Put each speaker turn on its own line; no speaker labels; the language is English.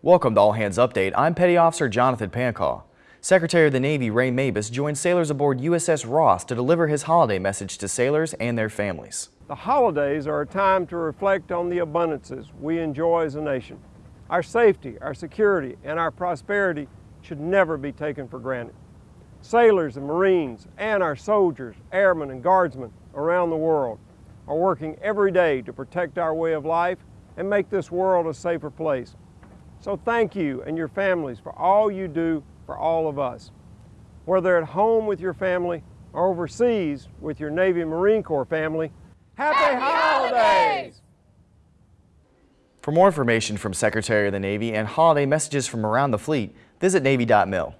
Welcome to All Hands Update. I'm Petty Officer Jonathan Pancaw. Secretary of the Navy Ray Mabus joined sailors aboard USS Ross to deliver his holiday message to sailors and their families.
The holidays are a time to reflect on the abundances we enjoy as a nation. Our safety, our security, and our prosperity should never be taken for granted. Sailors and Marines and our soldiers, airmen, and guardsmen around the world are working every day to protect our way of life and make this world a safer place. So thank you and your families for all you do for all of us. Whether at home with your family or overseas with your Navy Marine Corps family, happy, happy holidays! holidays!
For more information from Secretary of the Navy and holiday messages from around the fleet, visit Navy.mil.